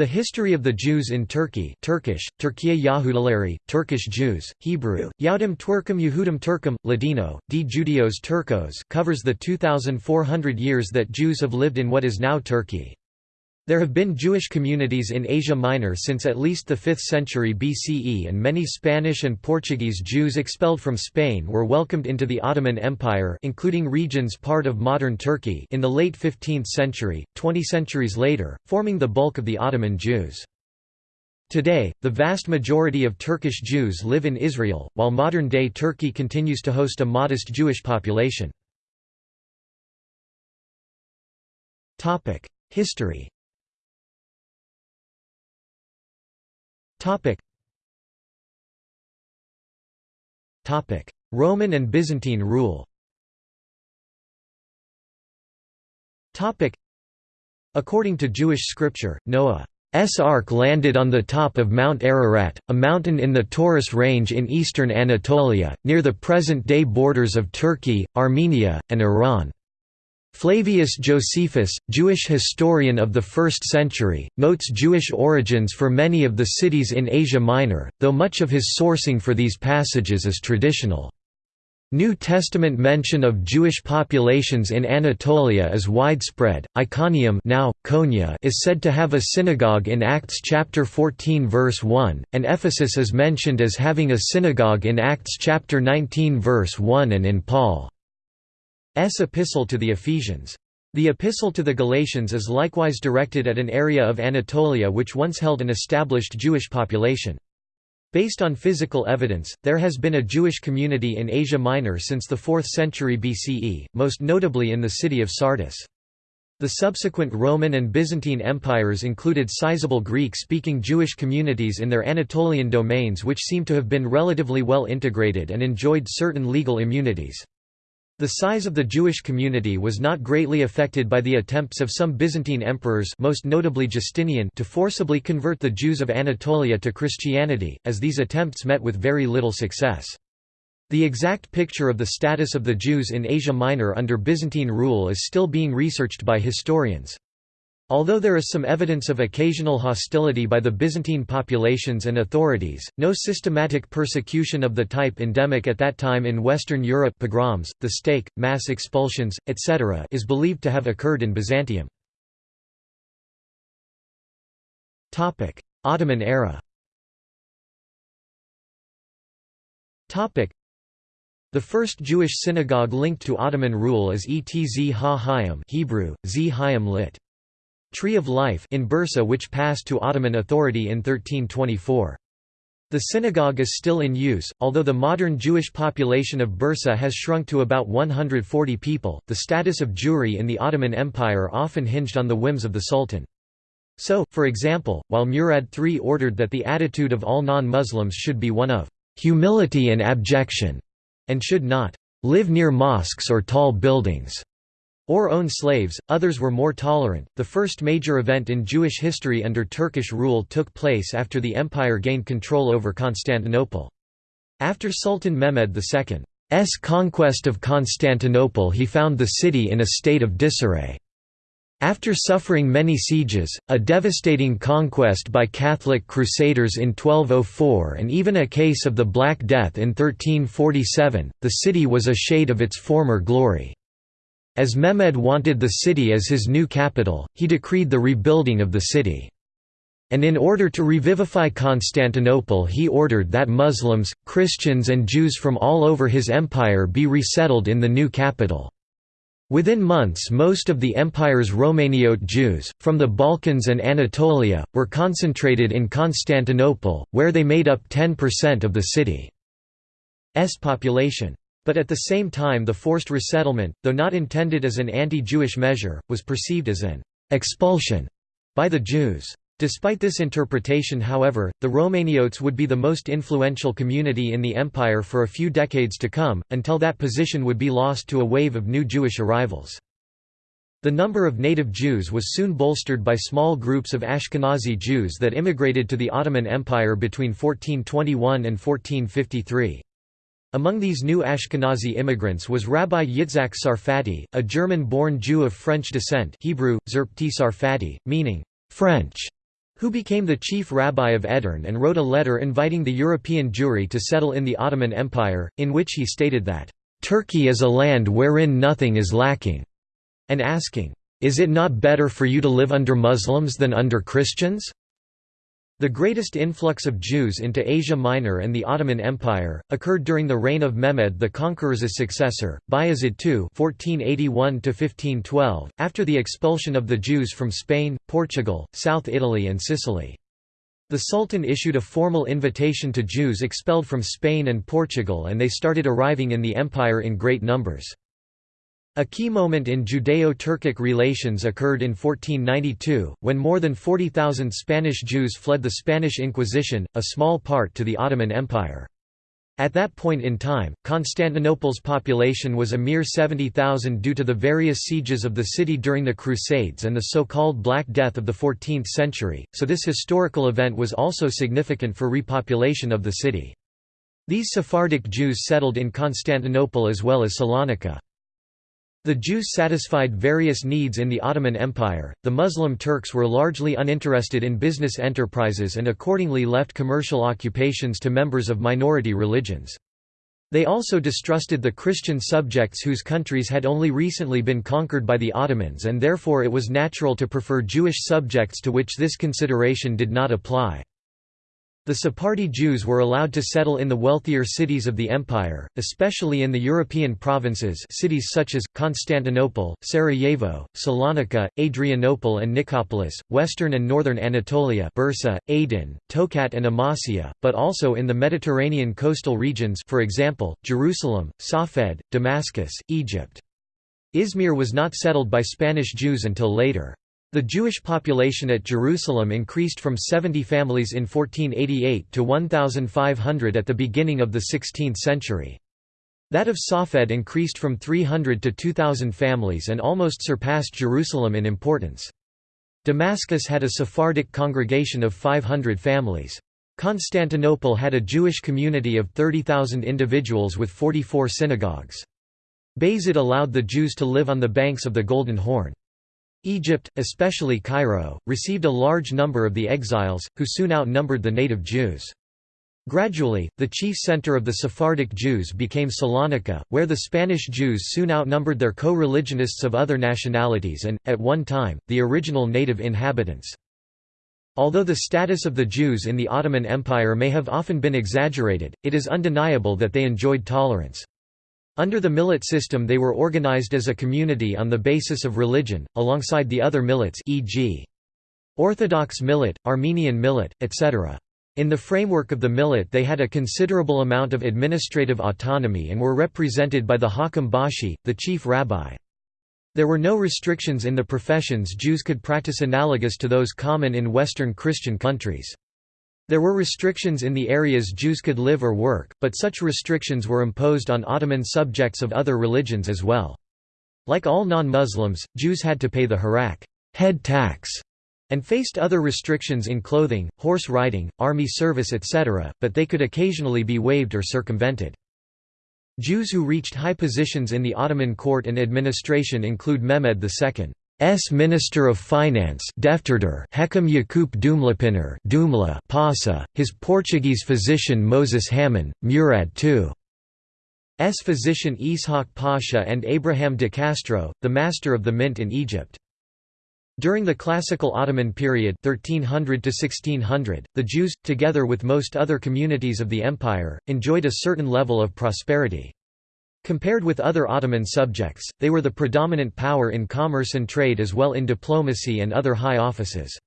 The history of the Jews in Turkey Turkish, Türkiye Yahudileri, Turkish Jews, Hebrew, Yaudim Twerkum Yehudim Turkum, Ladino, D. Judios Turcos covers the 2,400 years that Jews have lived in what is now Turkey. There have been Jewish communities in Asia Minor since at least the 5th century BCE and many Spanish and Portuguese Jews expelled from Spain were welcomed into the Ottoman Empire including regions part of modern Turkey in the late 15th century, 20 centuries later, forming the bulk of the Ottoman Jews. Today, the vast majority of Turkish Jews live in Israel, while modern-day Turkey continues to host a modest Jewish population. History Topic. Topic: Roman and Byzantine rule. Topic: According to Jewish scripture, Noah's ark landed on the top of Mount Ararat, a mountain in the Taurus range in eastern Anatolia, near the present-day borders of Turkey, Armenia, and Iran. Flavius Josephus, Jewish historian of the 1st century, notes Jewish origins for many of the cities in Asia Minor, though much of his sourcing for these passages is traditional. New Testament mention of Jewish populations in Anatolia is widespread. Iconium now, Konya is said to have a synagogue in Acts chapter 14 verse 1, and Ephesus is mentioned as having a synagogue in Acts chapter 19 verse 1 and in Paul. S. Epistle to the Ephesians. The Epistle to the Galatians is likewise directed at an area of Anatolia which once held an established Jewish population. Based on physical evidence, there has been a Jewish community in Asia Minor since the 4th century BCE, most notably in the city of Sardis. The subsequent Roman and Byzantine empires included sizable Greek-speaking Jewish communities in their Anatolian domains which seem to have been relatively well integrated and enjoyed certain legal immunities. The size of the Jewish community was not greatly affected by the attempts of some Byzantine emperors most notably Justinian to forcibly convert the Jews of Anatolia to Christianity, as these attempts met with very little success. The exact picture of the status of the Jews in Asia Minor under Byzantine rule is still being researched by historians. Although there is some evidence of occasional hostility by the Byzantine populations and authorities, no systematic persecution of the type endemic at that time in Western Europe pogroms, the stake, mass expulsions, etc. is believed to have occurred in Byzantium. Ottoman era the first Jewish synagogue linked to Ottoman rule is Etz Ha Hayim Hebrew, Z Hayim lit. Tree of Life in Bursa which passed to Ottoman authority in 1324. The synagogue is still in use, although the modern Jewish population of Bursa has shrunk to about 140 people. The status of Jewry in the Ottoman Empire often hinged on the whims of the Sultan. So, for example, while Murad III ordered that the attitude of all non-Muslims should be one of humility and abjection, and should not live near mosques or tall buildings, or own slaves, others were more tolerant. The first major event in Jewish history under Turkish rule took place after the empire gained control over Constantinople. After Sultan Mehmed II's conquest of Constantinople he found the city in a state of disarray. After suffering many sieges, a devastating conquest by Catholic crusaders in 1204 and even a case of the Black Death in 1347, the city was a shade of its former glory. As Mehmed wanted the city as his new capital, he decreed the rebuilding of the city. And in order to revivify Constantinople he ordered that Muslims, Christians and Jews from all over his empire be resettled in the new capital. Within months most of the empire's Romaniote Jews, from the Balkans and Anatolia, were concentrated in Constantinople, where they made up 10% of the city's population. But at the same time the forced resettlement, though not intended as an anti-Jewish measure, was perceived as an expulsion by the Jews. Despite this interpretation however, the Romaniotes would be the most influential community in the empire for a few decades to come, until that position would be lost to a wave of new Jewish arrivals. The number of native Jews was soon bolstered by small groups of Ashkenazi Jews that immigrated to the Ottoman Empire between 1421 and 1453. Among these new Ashkenazi immigrants was Rabbi Yitzhak Sarfati, a German-born Jew of French descent Hebrew, Zerpti Sarfati, meaning, French, who became the chief rabbi of Edirne and wrote a letter inviting the European Jewry to settle in the Ottoman Empire, in which he stated that, "...Turkey is a land wherein nothing is lacking", and asking, "...is it not better for you to live under Muslims than under Christians?" The greatest influx of Jews into Asia Minor and the Ottoman Empire, occurred during the reign of Mehmed the Conqueror's successor, Bayezid II (1481–1512), after the expulsion of the Jews from Spain, Portugal, South Italy and Sicily. The Sultan issued a formal invitation to Jews expelled from Spain and Portugal and they started arriving in the empire in great numbers. A key moment in Judeo-Turkic relations occurred in 1492, when more than 40,000 Spanish Jews fled the Spanish Inquisition, a small part to the Ottoman Empire. At that point in time, Constantinople's population was a mere 70,000 due to the various sieges of the city during the Crusades and the so-called Black Death of the 14th century, so this historical event was also significant for repopulation of the city. These Sephardic Jews settled in Constantinople as well as Salonika. The Jews satisfied various needs in the Ottoman Empire. The Muslim Turks were largely uninterested in business enterprises and accordingly left commercial occupations to members of minority religions. They also distrusted the Christian subjects whose countries had only recently been conquered by the Ottomans and therefore it was natural to prefer Jewish subjects to which this consideration did not apply. The Sephardi Jews were allowed to settle in the wealthier cities of the empire, especially in the European provinces cities such as, Constantinople, Sarajevo, Salonika, Adrianople and Nicopolis, western and northern Anatolia Bursa, Aydin, Tokat and Amasya, but also in the Mediterranean coastal regions for example, Jerusalem, Safed, Damascus, Egypt. Izmir was not settled by Spanish Jews until later. The Jewish population at Jerusalem increased from 70 families in 1488 to 1,500 at the beginning of the 16th century. That of Safed increased from 300 to 2,000 families and almost surpassed Jerusalem in importance. Damascus had a Sephardic congregation of 500 families. Constantinople had a Jewish community of 30,000 individuals with 44 synagogues. Bayezid allowed the Jews to live on the banks of the Golden Horn. Egypt, especially Cairo, received a large number of the exiles, who soon outnumbered the native Jews. Gradually, the chief center of the Sephardic Jews became Salonika, where the Spanish Jews soon outnumbered their co-religionists of other nationalities and, at one time, the original native inhabitants. Although the status of the Jews in the Ottoman Empire may have often been exaggerated, it is undeniable that they enjoyed tolerance. Under the millet system they were organized as a community on the basis of religion, alongside the other millets e.g. Orthodox millet, Armenian millet, etc. In the framework of the millet they had a considerable amount of administrative autonomy and were represented by the Hakam Bashi, the chief rabbi. There were no restrictions in the professions Jews could practice analogous to those common in Western Christian countries. There were restrictions in the areas Jews could live or work, but such restrictions were imposed on Ottoman subjects of other religions as well. Like all non-Muslims, Jews had to pay the harak head tax, and faced other restrictions in clothing, horse riding, army service etc., but they could occasionally be waived or circumvented. Jews who reached high positions in the Ottoman court and administration include Mehmed II. S Minister of Finance Hekam Yakup Dumlapiner Dumla Pasa, his Portuguese physician Moses Hamon, Murad II. S physician Ishaq Pasha and Abraham de Castro, the master of the mint in Egypt. During the classical Ottoman period 1300 to 1600, the Jews, together with most other communities of the empire, enjoyed a certain level of prosperity. Compared with other Ottoman subjects, they were the predominant power in commerce and trade as well in diplomacy and other high offices.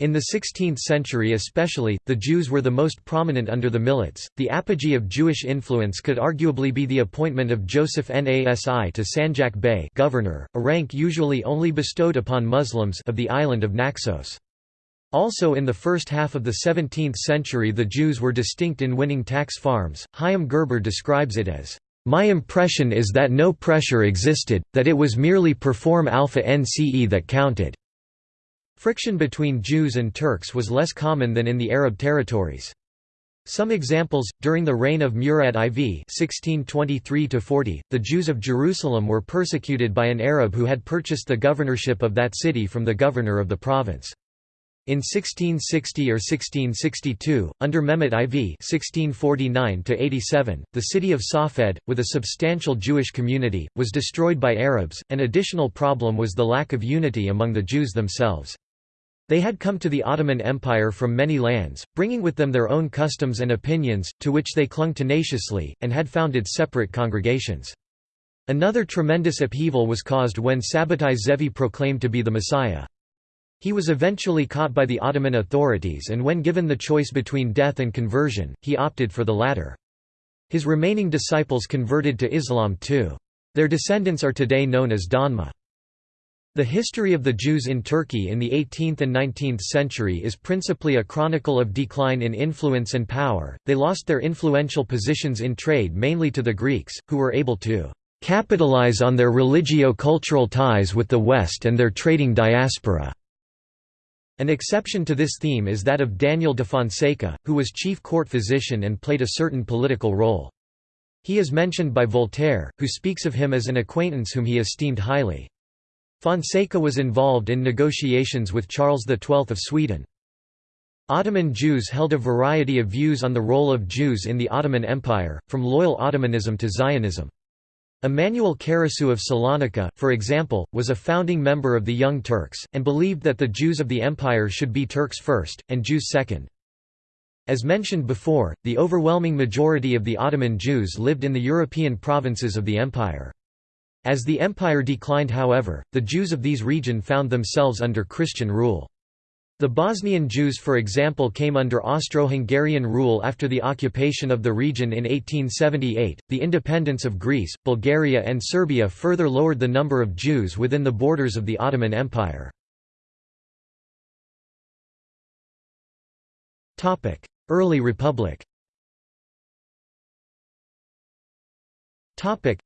In the 16th century especially, the Jews were the most prominent under the millets. The apogee of Jewish influence could arguably be the appointment of Joseph Nasi to Sanjak Bey governor, a rank usually only bestowed upon Muslims of the island of Naxos. Also in the first half of the 17th century the Jews were distinct in winning tax farms. Chaim Gerber describes it as my impression is that no pressure existed, that it was merely perform alpha nce that counted. Friction between Jews and Turks was less common than in the Arab territories. Some examples, during the reign of Murad IV 1623 the Jews of Jerusalem were persecuted by an Arab who had purchased the governorship of that city from the governor of the province. In 1660 or 1662, under Mehmet IV (1649–87), the city of Safed, with a substantial Jewish community, was destroyed by Arabs. An additional problem was the lack of unity among the Jews themselves. They had come to the Ottoman Empire from many lands, bringing with them their own customs and opinions, to which they clung tenaciously, and had founded separate congregations. Another tremendous upheaval was caused when Sabbatai Zevi proclaimed to be the Messiah. He was eventually caught by the Ottoman authorities and when given the choice between death and conversion, he opted for the latter. His remaining disciples converted to Islam too. Their descendants are today known as Donma. The history of the Jews in Turkey in the 18th and 19th century is principally a chronicle of decline in influence and power. They lost their influential positions in trade mainly to the Greeks, who were able to capitalize on their religio-cultural ties with the West and their trading diaspora. An exception to this theme is that of Daniel de Fonseca, who was chief court physician and played a certain political role. He is mentioned by Voltaire, who speaks of him as an acquaintance whom he esteemed highly. Fonseca was involved in negotiations with Charles XII of Sweden. Ottoman Jews held a variety of views on the role of Jews in the Ottoman Empire, from loyal Ottomanism to Zionism. Emmanuel Karasu of Salonika, for example, was a founding member of the Young Turks, and believed that the Jews of the empire should be Turks first, and Jews second. As mentioned before, the overwhelming majority of the Ottoman Jews lived in the European provinces of the empire. As the empire declined however, the Jews of these region found themselves under Christian rule. The Bosnian Jews for example came under Austro-Hungarian rule after the occupation of the region in 1878. The independence of Greece, Bulgaria and Serbia further lowered the number of Jews within the borders of the Ottoman Empire. Topic: Early Republic. Topic: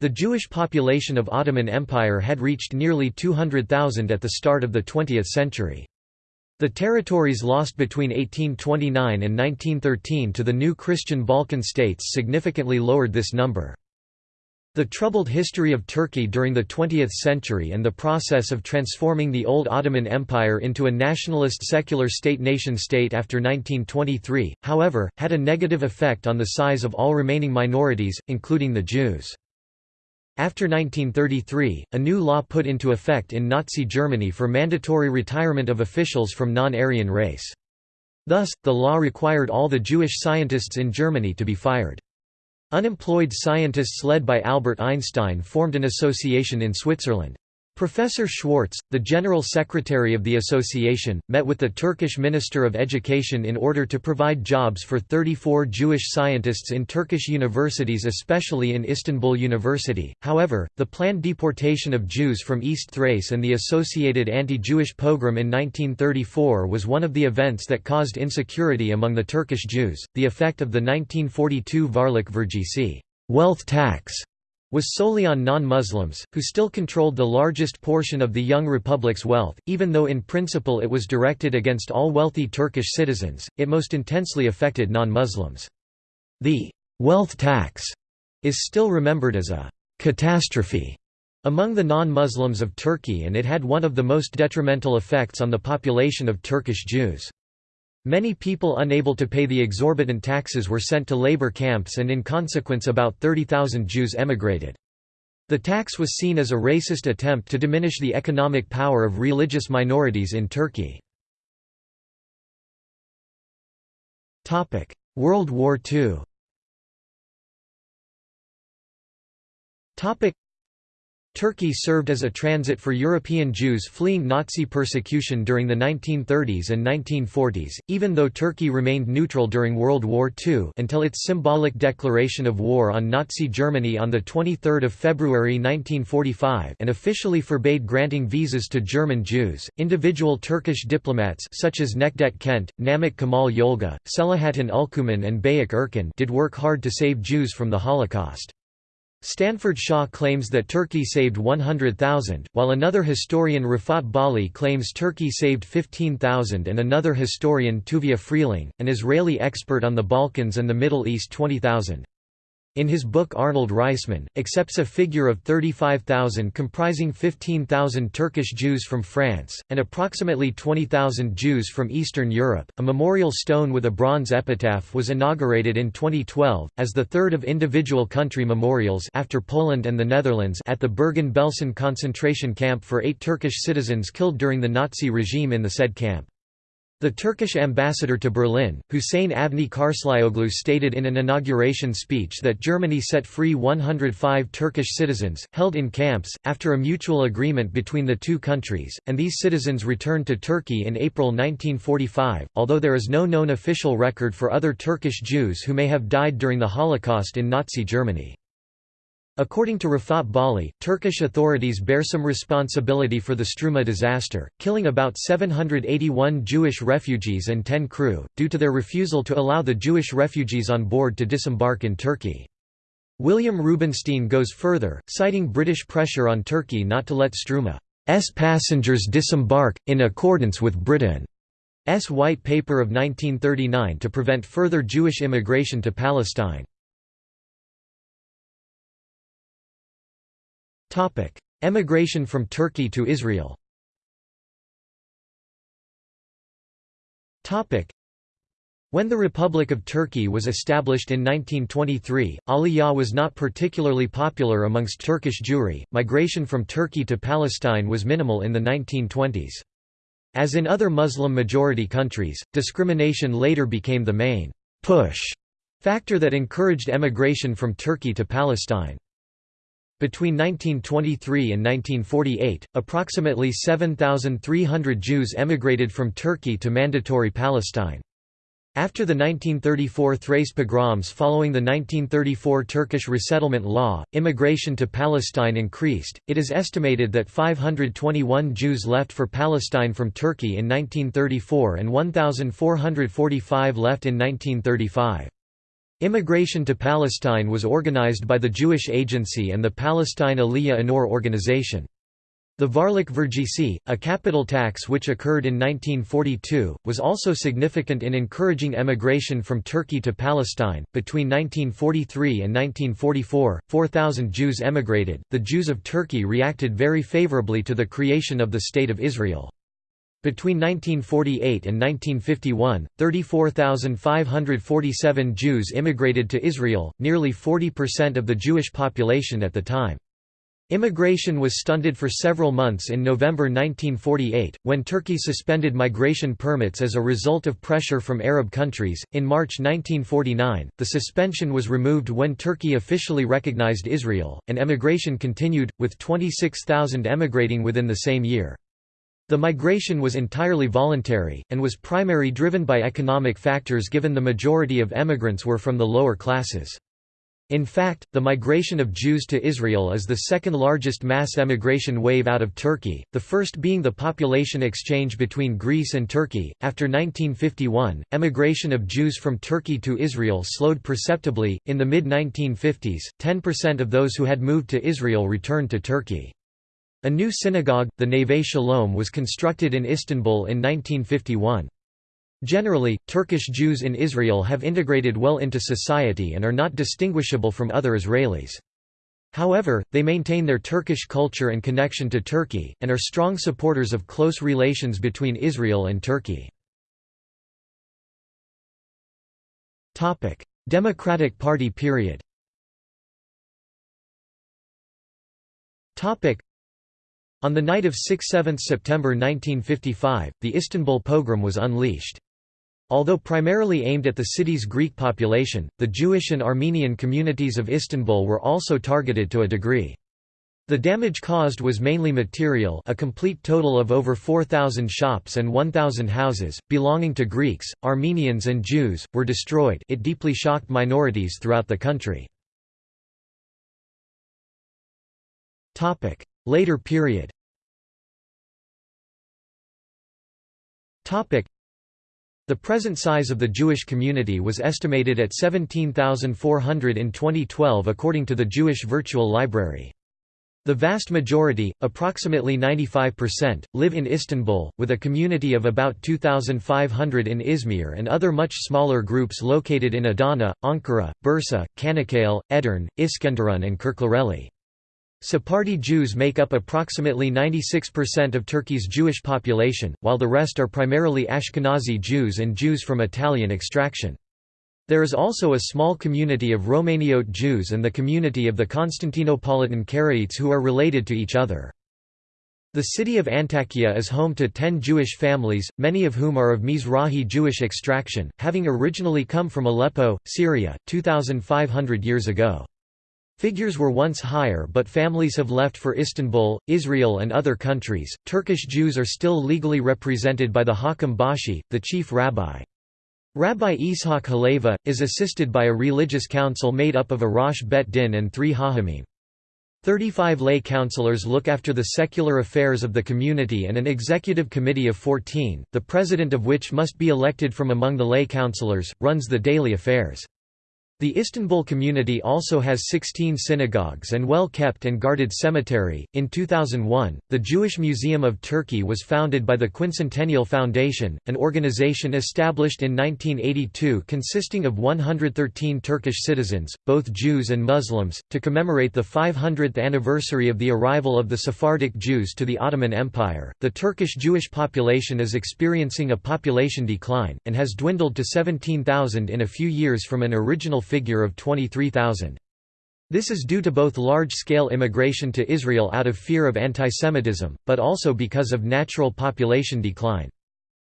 the Jewish population of Ottoman Empire had reached nearly 200,000 at the start of the 20th century. The territories lost between 1829 and 1913 to the new Christian Balkan states significantly lowered this number. The troubled history of Turkey during the 20th century and the process of transforming the old Ottoman Empire into a nationalist secular state nation-state after 1923, however, had a negative effect on the size of all remaining minorities, including the Jews. After 1933, a new law put into effect in Nazi Germany for mandatory retirement of officials from non-Aryan race. Thus, the law required all the Jewish scientists in Germany to be fired. Unemployed scientists led by Albert Einstein formed an association in Switzerland. Professor Schwartz, the General Secretary of the association, met with the Turkish Minister of Education in order to provide jobs for 34 Jewish scientists in Turkish universities especially in Istanbul University. However, the planned deportation of Jews from East Thrace and the associated anti-Jewish pogrom in 1934 was one of the events that caused insecurity among the Turkish Jews. The effect of the 1942 Varlik Vergisi wealth tax was solely on non-Muslims, who still controlled the largest portion of the young republic's wealth, even though in principle it was directed against all wealthy Turkish citizens, it most intensely affected non-Muslims. The «wealth tax» is still remembered as a «catastrophe» among the non-Muslims of Turkey and it had one of the most detrimental effects on the population of Turkish Jews. Many people unable to pay the exorbitant taxes were sent to labor camps and in consequence about 30,000 Jews emigrated. The tax was seen as a racist attempt to diminish the economic power of religious minorities in Turkey. World War II Turkey served as a transit for European Jews fleeing Nazi persecution during the 1930s and 1940s, even though Turkey remained neutral during World War II until its symbolic declaration of war on Nazi Germany on 23 February 1945 and officially forbade granting visas to German Jews. Individual Turkish diplomats such as Necdet Kent, Namık Kemal Yolga, Selahattin Ülkümen and Behiç Erkin did work hard to save Jews from the Holocaust. Stanford Shaw claims that Turkey saved 100,000, while another historian Rafat Bali claims Turkey saved 15,000 and another historian Tuvia Friling, an Israeli expert on the Balkans and the Middle East 20,000. In his book Arnold Reisman, accepts a figure of 35,000 comprising 15,000 Turkish Jews from France, and approximately 20,000 Jews from Eastern Europe. A memorial stone with a bronze epitaph was inaugurated in 2012, as the third of individual country memorials after Poland and the Netherlands at the Bergen-Belsen concentration camp for eight Turkish citizens killed during the Nazi regime in the said camp. The Turkish ambassador to Berlin, Hüseyin Avni Karslioglu stated in an inauguration speech that Germany set free 105 Turkish citizens, held in camps, after a mutual agreement between the two countries, and these citizens returned to Turkey in April 1945, although there is no known official record for other Turkish Jews who may have died during the Holocaust in Nazi Germany. According to Rafat Bali, Turkish authorities bear some responsibility for the Struma disaster, killing about 781 Jewish refugees and 10 crew, due to their refusal to allow the Jewish refugees on board to disembark in Turkey. William Rubinstein goes further, citing British pressure on Turkey not to let Struma's passengers disembark, in accordance with Britain's White Paper of 1939 to prevent further Jewish immigration to Palestine. Emigration from Turkey to Israel when the Republic of Turkey was established in 1923, Aliyah was not particularly popular amongst Turkish Jewry. Migration from Turkey to Palestine was minimal in the 1920s. As in other Muslim-majority countries, discrimination later became the main push factor that encouraged emigration from Turkey to Palestine. Between 1923 and 1948, approximately 7,300 Jews emigrated from Turkey to Mandatory Palestine. After the 1934 Thrace pogroms following the 1934 Turkish resettlement law, immigration to Palestine increased. It is estimated that 521 Jews left for Palestine from Turkey in 1934 and 1,445 left in 1935. Immigration to Palestine was organized by the Jewish Agency and the Palestine Aliyah Anor organization. The Varlik Vergisi, a capital tax which occurred in 1942, was also significant in encouraging emigration from Turkey to Palestine. Between 1943 and 1944, 4,000 Jews emigrated. The Jews of Turkey reacted very favorably to the creation of the State of Israel. Between 1948 and 1951, 34,547 Jews immigrated to Israel, nearly 40% of the Jewish population at the time. Immigration was stunted for several months in November 1948, when Turkey suspended migration permits as a result of pressure from Arab countries. In March 1949, the suspension was removed when Turkey officially recognized Israel, and emigration continued, with 26,000 emigrating within the same year. The migration was entirely voluntary, and was primarily driven by economic factors given the majority of emigrants were from the lower classes. In fact, the migration of Jews to Israel is the second largest mass emigration wave out of Turkey, the first being the population exchange between Greece and Turkey. After 1951, emigration of Jews from Turkey to Israel slowed perceptibly. In the mid 1950s, 10% of those who had moved to Israel returned to Turkey. A new synagogue, the Neve Shalom was constructed in Istanbul in 1951. Generally, Turkish Jews in Israel have integrated well into society and are not distinguishable from other Israelis. However, they maintain their Turkish culture and connection to Turkey, and are strong supporters of close relations between Israel and Turkey. Democratic Party period on the night of 6–7 September 1955, the Istanbul pogrom was unleashed. Although primarily aimed at the city's Greek population, the Jewish and Armenian communities of Istanbul were also targeted to a degree. The damage caused was mainly material a complete total of over 4,000 shops and 1,000 houses, belonging to Greeks, Armenians and Jews, were destroyed it deeply shocked minorities throughout the country. Later period The present size of the Jewish community was estimated at 17,400 in 2012 according to the Jewish Virtual Library. The vast majority, approximately 95%, live in Istanbul, with a community of about 2,500 in Izmir and other much smaller groups located in Adana, Ankara, Bursa, Çanakkale, Edirne, Iskenderun and Kirklareli. Sephardi Jews make up approximately 96% of Turkey's Jewish population, while the rest are primarily Ashkenazi Jews and Jews from Italian extraction. There is also a small community of Romaniote Jews and the community of the Constantinopolitan Karaites who are related to each other. The city of Antakya is home to ten Jewish families, many of whom are of Mizrahi Jewish extraction, having originally come from Aleppo, Syria, 2,500 years ago. Figures were once higher, but families have left for Istanbul, Israel, and other countries. Turkish Jews are still legally represented by the Hakam Bashi, the chief rabbi. Rabbi Ishaq Haleva, is assisted by a religious council made up of a Rosh Bet Din and three Hachamim. Thirty-five lay councillors look after the secular affairs of the community and an executive committee of 14, the president of which must be elected from among the lay councillors, runs the daily affairs. The Istanbul community also has 16 synagogues and well-kept and guarded cemetery. In 2001, the Jewish Museum of Turkey was founded by the Quincentennial Foundation, an organization established in 1982 consisting of 113 Turkish citizens, both Jews and Muslims, to commemorate the 500th anniversary of the arrival of the Sephardic Jews to the Ottoman Empire. The Turkish Jewish population is experiencing a population decline and has dwindled to 17,000 in a few years from an original figure of 23,000. This is due to both large-scale immigration to Israel out of fear of antisemitism, but also because of natural population decline.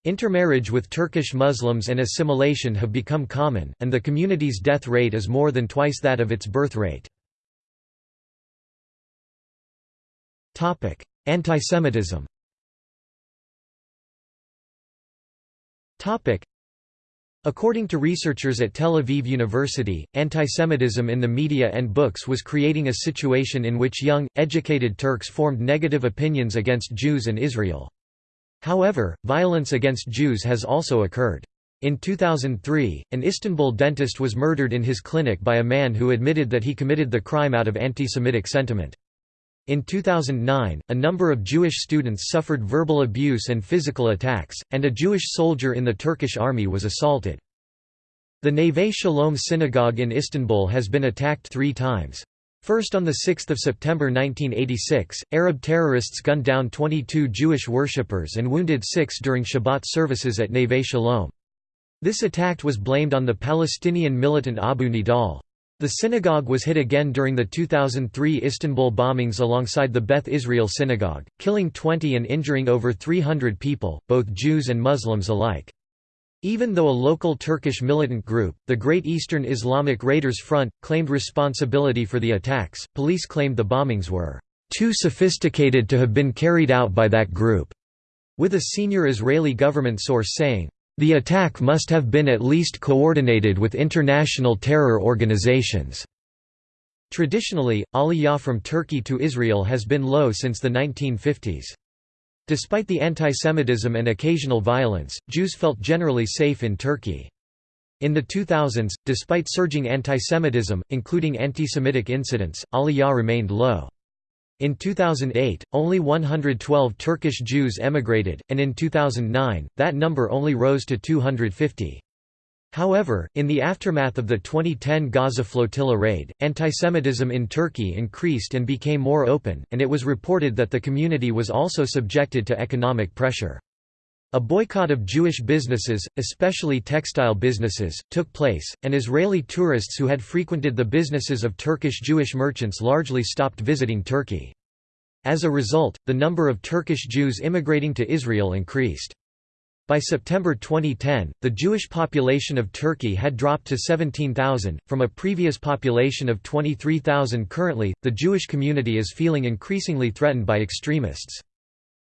Intermarriage with Turkish Muslims and assimilation have become common, and the community's death rate is more than twice that of its birth rate. Antisemitism According to researchers at Tel Aviv University, antisemitism in the media and books was creating a situation in which young, educated Turks formed negative opinions against Jews and Israel. However, violence against Jews has also occurred. In 2003, an Istanbul dentist was murdered in his clinic by a man who admitted that he committed the crime out of anti-Semitic sentiment. In 2009, a number of Jewish students suffered verbal abuse and physical attacks, and a Jewish soldier in the Turkish army was assaulted. The Neve Shalom synagogue in Istanbul has been attacked three times. First on 6 September 1986, Arab terrorists gunned down 22 Jewish worshippers and wounded six during Shabbat services at Neve Shalom. This attack was blamed on the Palestinian militant Abu Nidal. The synagogue was hit again during the 2003 Istanbul bombings alongside the Beth Israel synagogue, killing 20 and injuring over 300 people, both Jews and Muslims alike. Even though a local Turkish militant group, the Great Eastern Islamic Raiders Front, claimed responsibility for the attacks, police claimed the bombings were too sophisticated to have been carried out by that group, with a senior Israeli government source saying, the attack must have been at least coordinated with international terror organizations. Traditionally, aliyah from Turkey to Israel has been low since the 1950s. Despite the antisemitism and occasional violence, Jews felt generally safe in Turkey. In the 2000s, despite surging antisemitism, including antisemitic incidents, aliyah remained low. In 2008, only 112 Turkish Jews emigrated, and in 2009, that number only rose to 250. However, in the aftermath of the 2010 Gaza flotilla raid, antisemitism in Turkey increased and became more open, and it was reported that the community was also subjected to economic pressure. A boycott of Jewish businesses, especially textile businesses, took place, and Israeli tourists who had frequented the businesses of Turkish Jewish merchants largely stopped visiting Turkey. As a result, the number of Turkish Jews immigrating to Israel increased. By September 2010, the Jewish population of Turkey had dropped to 17,000, from a previous population of 23,000 currently. The Jewish community is feeling increasingly threatened by extremists.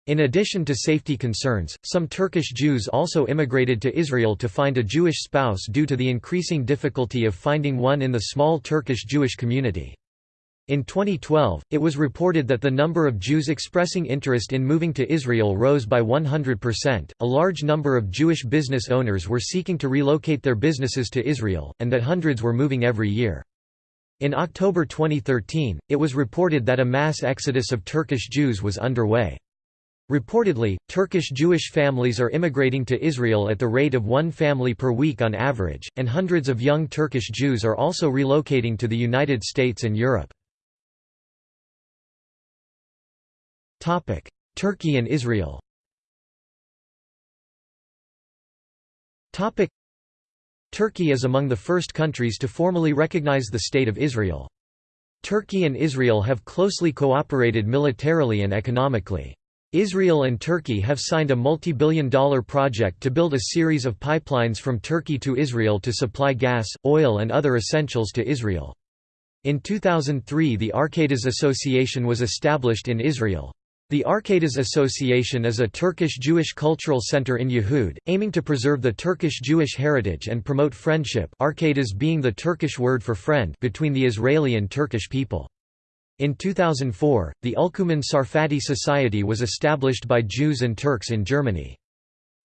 In addition to safety concerns, some Turkish Jews also immigrated to Israel to find a Jewish spouse due to the increasing difficulty of finding one in the small Turkish Jewish community. In 2012, it was reported that the number of Jews expressing interest in moving to Israel rose by 100%. A large number of Jewish business owners were seeking to relocate their businesses to Israel, and that hundreds were moving every year. In October 2013, it was reported that a mass exodus of Turkish Jews was underway. Reportedly, Turkish Jewish families are immigrating to Israel at the rate of one family per week on average, and hundreds of young Turkish Jews are also relocating to the United States and Europe. Turkey and Israel Turkey is among the first countries to formally recognize the State of Israel. Turkey and Israel have closely cooperated militarily and economically. Israel and Turkey have signed a multi-billion dollar project to build a series of pipelines from Turkey to Israel to supply gas, oil and other essentials to Israel. In 2003 the Arkadaş Association was established in Israel. The Arkadaş Association is a Turkish Jewish cultural center in Yehud, aiming to preserve the Turkish Jewish heritage and promote friendship Arkadaş being the Turkish word for friend between the Israeli and Turkish people. In 2004, the Ülkümen Sarfati Society was established by Jews and Turks in Germany.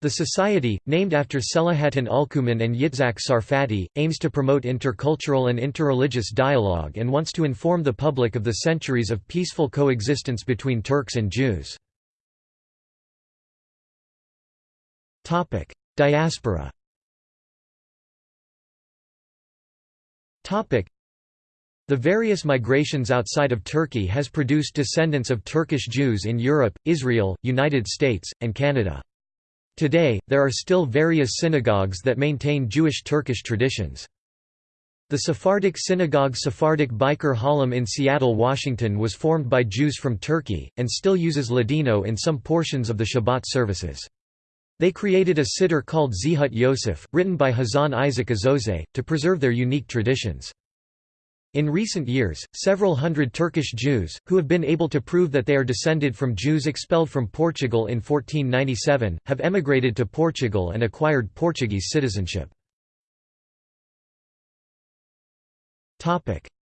The society, named after Selahattin Ülkümen and Yitzhak Sarfati, aims to promote intercultural and interreligious dialogue and wants to inform the public of the centuries of peaceful coexistence between Turks and Jews. Diaspora The various migrations outside of Turkey has produced descendants of Turkish Jews in Europe, Israel, United States, and Canada. Today, there are still various synagogues that maintain Jewish Turkish traditions. The Sephardic synagogue Sephardic Bikur Holim in Seattle, Washington was formed by Jews from Turkey, and still uses Ladino in some portions of the Shabbat services. They created a siddur called Zehut Yosef, written by Hazan Isaac Azose, to preserve their unique traditions. In recent years, several hundred Turkish Jews, who have been able to prove that they are descended from Jews expelled from Portugal in 1497, have emigrated to Portugal and acquired Portuguese citizenship.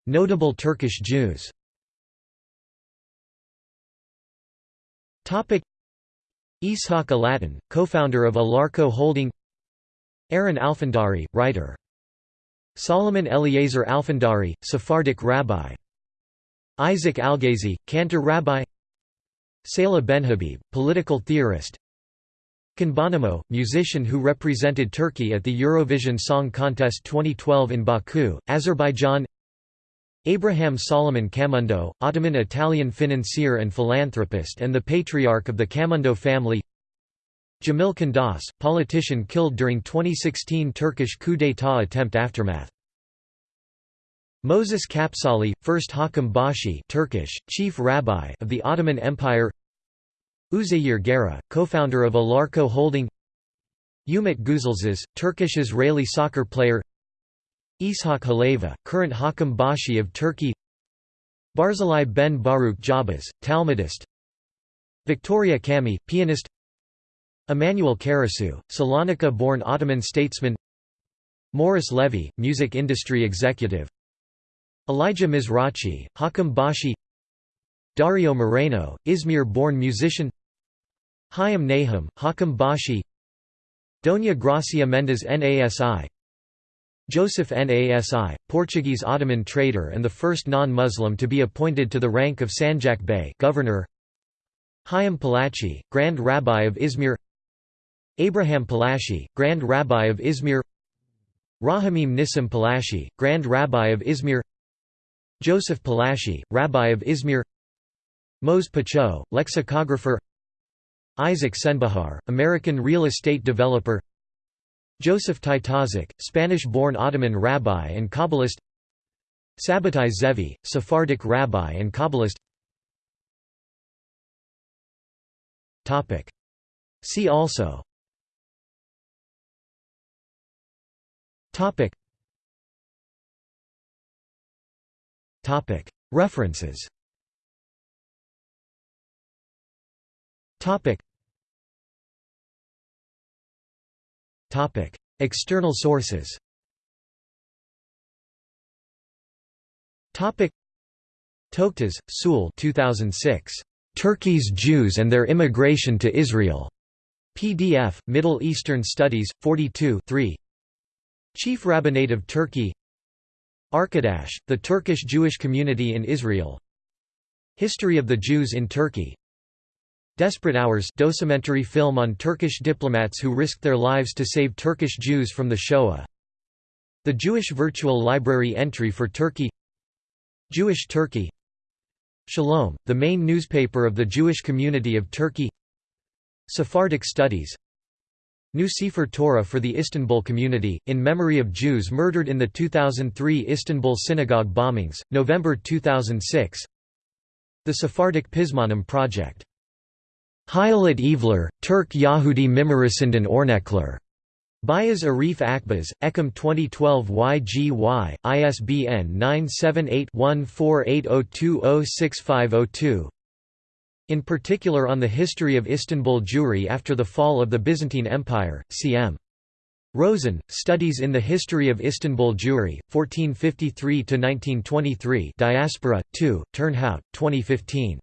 Notable Turkish Jews Ishaq Alaton, co-founder of Alarko Holding Aaron Alfandari, writer Solomon Eliezer Alfandari, Sephardic rabbi. Isaac Algazi, Cantor rabbi. Seyla Benhabib, political theorist. Can Bonomo, musician who represented Turkey at the Eurovision Song Contest 2012 in Baku, Azerbaijan. Abraham Solomon Camondo, Ottoman-Italian financier and philanthropist and the patriarch of the Camondo family Jamil Kandas, politician killed during 2016 Turkish coup d'état attempt aftermath. Moses Kapsali, first Hakim Bashi Turkish, chief rabbi of the Ottoman Empire. Uzeyir Garih, co-founder of Alarko Holding. Umit Guzilzaz, Turkish-Israeli soccer player. Ishak Haleva, current Hakim Bashi of Turkey. Barzilai ben Baruch Jabaz, Talmudist. Victoria Kamhi, pianist Emanuel Karasu, Salonika-born Ottoman statesman. Morris Levy, music industry executive. Elijah Mizrachi, Hakim Bashi. Dario Moreno, Izmir-born musician. Hayam Nahum, Hakim Bashi. Doña Gracia Mendes Nasi Joseph Nasi, Portuguese Ottoman trader and the first non-Muslim to be appointed to the rank of Sanjak Bey governor. Hayam Palachi, Grand Rabbi of Izmir Abraham Palashi, Grand Rabbi of Izmir Rahamim Nissim Palashi, Grand Rabbi of Izmir Joseph Palashi, Rabbi of Izmir Mose Pacho, lexicographer Isaac Senbahar, American real estate developer Joseph Taitazak, Spanish-born Ottoman rabbi and Kabbalist Sabbatai Zevi, Sephardic rabbi and Kabbalist. See also Topic. Topic. References. Topic. Topic. External sources. Topic. Toktas, Sewell 2006. Turkey's Jews and Their Immigration to Israel. PDF, Middle Eastern Studies, 42 3. Chief Rabbinate of Turkey. Arkadash, the Turkish Jewish community in Israel. History of the Jews in Turkey. Desperate Hours documentary film on Turkish diplomats who risked their lives to save Turkish Jews from the Shoah. The Jewish Virtual Library entry for Turkey. Jewish Turkey. Shalom, the main newspaper of the Jewish community of Turkey. Sephardic Studies New Sefer Torah for the Istanbul community, in memory of Jews murdered in the 2003 Istanbul synagogue bombings, November 2006 The Sephardic Pizmonim Project. Hayalet Evler, Turk Yahudi Mimorisinden Ornekler. Bayaz Arif Akbaz, Ekam 2012 YGY, ISBN 978-1480206502 In particular on the history of Istanbul Jewry after the fall of the Byzantine Empire, cm. Rosen, Studies in the History of Istanbul Jewry, 1453–1923 Diaspora, 2, Turnhout, 2015.